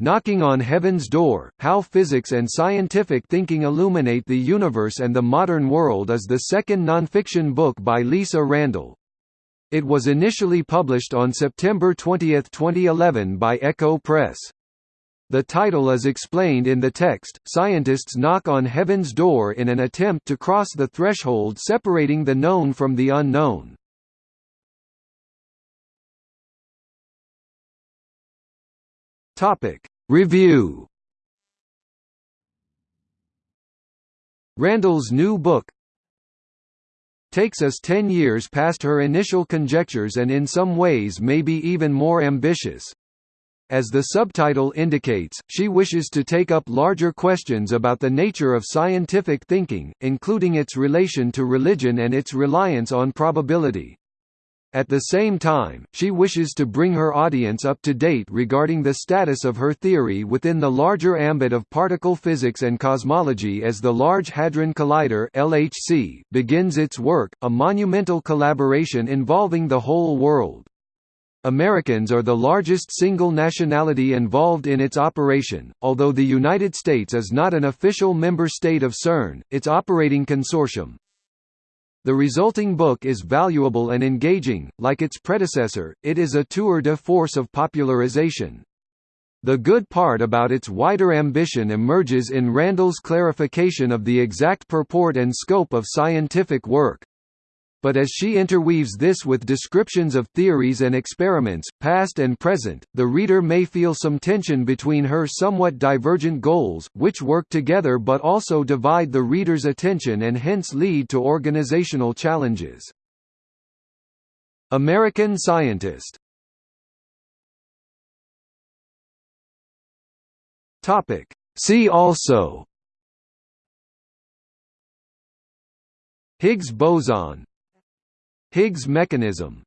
Knocking on Heaven's Door, How Physics and Scientific Thinking Illuminate the Universe and the Modern World is the second nonfiction book by Lisa Randall. It was initially published on September 20, 2011 by Ecco Press. The title is explained in the text, scientists knock on heaven's door in an attempt to cross the threshold separating the known from the unknown. Topic Review Randall's new book takes us ten years past her initial conjectures and in some ways may be even more ambitious. As the subtitle indicates, she wishes to take up larger questions about the nature of scientific thinking, including its relation to religion and its reliance on probability. At the same time, she wishes to bring her audience up to date regarding the status of her theory within the larger ambit of particle physics and cosmology as the Large Hadron Collider (LHC) begins its work, a monumental collaboration involving the whole world. Americans are the largest single nationality involved in its operation, although the United States is not an official member state of CERN, its operating consortium. The resulting book is valuable and engaging, like its predecessor, it is a tour de force of popularization. The good part about its wider ambition emerges in Randall's clarification of the exact purport and scope of scientific work. But as she interweaves this with descriptions of theories and experiments, past and present, the reader may feel some tension between her somewhat divergent goals, which work together but also divide the reader's attention and hence lead to organizational challenges. American Scientist See also Higgs boson Higgs mechanism